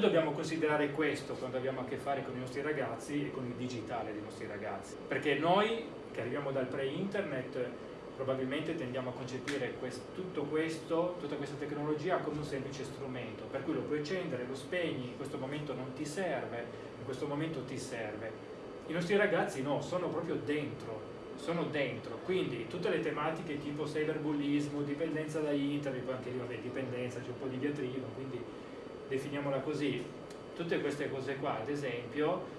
noi dobbiamo considerare questo quando abbiamo a che fare con i nostri ragazzi e con il digitale dei nostri ragazzi, perché noi che arriviamo dal pre-internet probabilmente tendiamo a concepire questo, tutto questo, tutta questa tecnologia come un semplice strumento, per cui lo puoi accendere, lo spegni, in questo momento non ti serve, in questo momento ti serve. I nostri ragazzi no, sono proprio dentro, sono dentro, quindi tutte le tematiche tipo cyberbullismo, dipendenza da internet, poi anche lì vabbè, dipendenza, c'è un po' di diatriba, quindi definiamola così, tutte queste cose qua ad esempio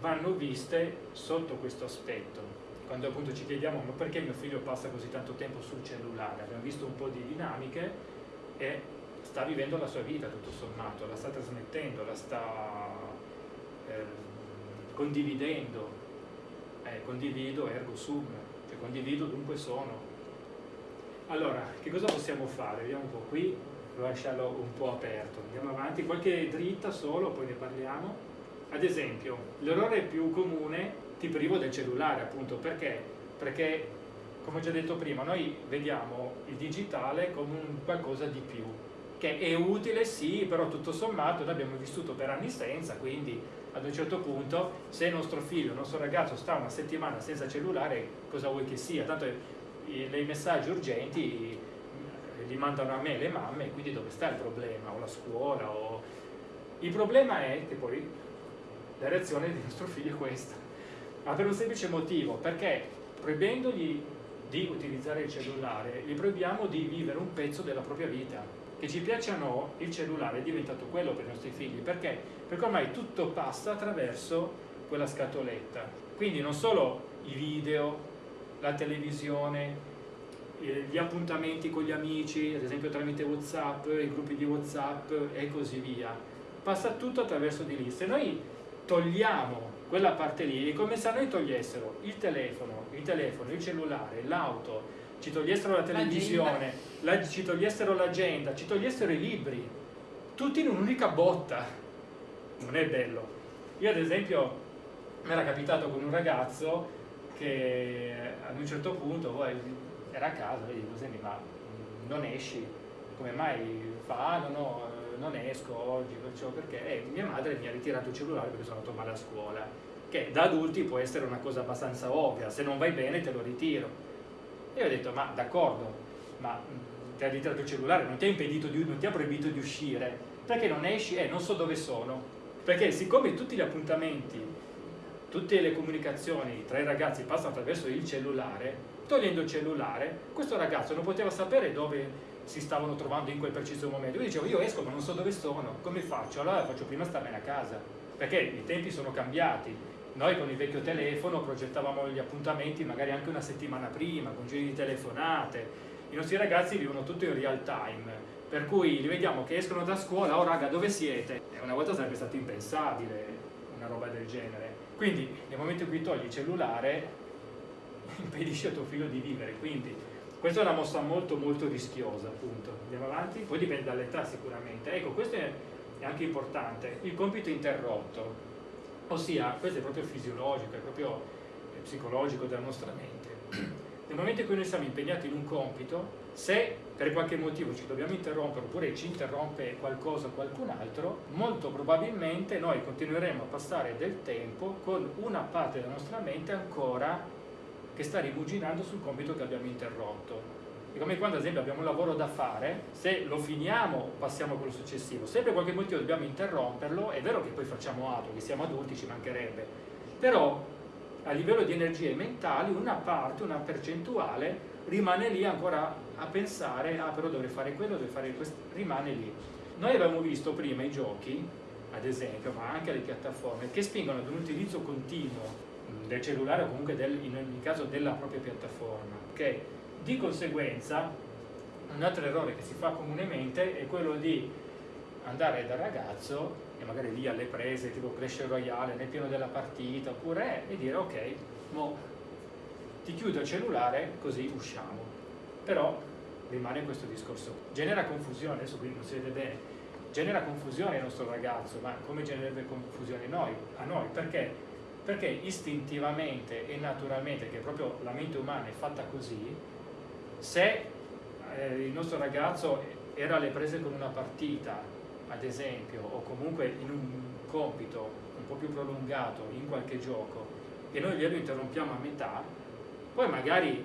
vanno viste sotto questo aspetto, quando appunto ci chiediamo ma perché mio figlio passa così tanto tempo sul cellulare, abbiamo visto un po' di dinamiche e sta vivendo la sua vita tutto sommato, la sta trasmettendo, la sta eh, condividendo, eh, condivido ergo sum, cioè condivido dunque sono. Allora, che cosa possiamo fare? Vediamo un po' qui, lasciarlo un po' aperto, andiamo avanti, qualche dritta solo, poi ne parliamo. Ad esempio, l'errore più comune ti privo del cellulare appunto perché? Perché come ho già detto prima noi vediamo il digitale come un qualcosa di più che è utile sì però tutto sommato noi abbiamo vissuto per anni senza quindi ad un certo punto se il nostro figlio, il nostro ragazzo sta una settimana senza cellulare cosa vuoi che sia tanto i messaggi urgenti eh, li mandano a me le mamme quindi dove sta il problema o la scuola o... il problema è che poi la reazione del nostro figlio è questa ma per un semplice motivo, perché proibendogli di utilizzare il cellulare, gli proibiamo di vivere un pezzo della propria vita. Che ci piaccia o no, il cellulare è diventato quello per i nostri figli. Perché? Perché ormai tutto passa attraverso quella scatoletta. Quindi non solo i video, la televisione, gli appuntamenti con gli amici, ad esempio tramite Whatsapp, i gruppi di Whatsapp e così via. Passa tutto attraverso di lì. Se noi togliamo quella parte lì è come se a noi togliessero il telefono, il, telefono, il cellulare, l'auto, ci togliessero la televisione, la, ci togliessero l'agenda, ci togliessero i libri, tutti in un'unica botta. Non è bello. Io ad esempio mi era capitato con un ragazzo che ad un certo punto poi, era a casa, e dico, senti ma non esci, come mai fa? Ah, no, no, non esco oggi, perciò perché eh, mia madre mi ha ritirato il cellulare perché sono andato male a scuola, che da adulti può essere una cosa abbastanza ovvia, se non vai bene te lo ritiro. E io ho detto, ma d'accordo, ma ti ha ritirato il cellulare, non ti ha impedito di, non ti ha proibito di uscire, perché non esci? Eh, non so dove sono. Perché siccome tutti gli appuntamenti, tutte le comunicazioni tra i ragazzi passano attraverso il cellulare, togliendo il cellulare, questo ragazzo non poteva sapere dove si stavano trovando in quel preciso momento. Io dicevo, io esco ma non so dove sono, come faccio? Allora faccio prima starmene a casa, perché i tempi sono cambiati. Noi con il vecchio telefono progettavamo gli appuntamenti magari anche una settimana prima, con giri di telefonate. I nostri ragazzi vivono tutto in real time, per cui li vediamo che escono da scuola, oh raga dove siete? E una volta sarebbe stato impensabile una roba del genere. Quindi nel momento in cui togli il cellulare impedisci a tuo figlio di vivere, quindi questa è una mossa molto molto rischiosa, appunto. Andiamo avanti? Poi dipende dall'età sicuramente. Ecco, questo è anche importante. Il compito interrotto, ossia, questo è proprio fisiologico, è proprio psicologico della nostra mente. Nel momento in cui noi siamo impegnati in un compito, se per qualche motivo ci dobbiamo interrompere oppure ci interrompe qualcosa o qualcun altro, molto probabilmente noi continueremo a passare del tempo con una parte della nostra mente ancora che sta rimuginando sul compito che abbiamo interrotto. È come quando ad esempio abbiamo un lavoro da fare, se lo finiamo passiamo a quello successivo, se per qualche motivo dobbiamo interromperlo, è vero che poi facciamo altro, che siamo adulti, ci mancherebbe, però a livello di energie mentali una parte, una percentuale rimane lì ancora a pensare, ah però dovrei fare quello, dovrei fare questo, rimane lì. Noi abbiamo visto prima i giochi, ad esempio, ma anche le piattaforme, che spingono ad un utilizzo continuo del cellulare o comunque del, in ogni caso della propria piattaforma. Okay? Di conseguenza un altro errore che si fa comunemente è quello di andare dal ragazzo e magari lì alle prese tipo Clash Royale nel pieno della partita oppure e dire ok, mo ti chiudo il cellulare così usciamo però rimane questo discorso genera confusione, adesso qui non si vede bene genera confusione al nostro ragazzo ma come genererebbe confusione noi, a noi perché perché istintivamente e naturalmente, che proprio la mente umana è fatta così, se eh, il nostro ragazzo era alle prese con una partita ad esempio, o comunque in un compito un po' più prolungato in qualche gioco, e noi glielo interrompiamo a metà, poi magari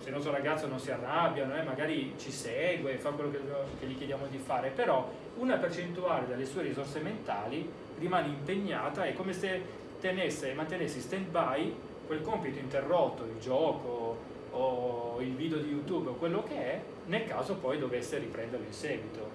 se il nostro ragazzo non si arrabbia, eh, magari ci segue, fa quello che, che gli chiediamo di fare, però una percentuale delle sue risorse mentali rimane impegnata, è come se tenesse, mantenesse in stand by quel compito interrotto, il gioco o il video di YouTube o quello che è, nel caso poi dovesse riprenderlo in seguito.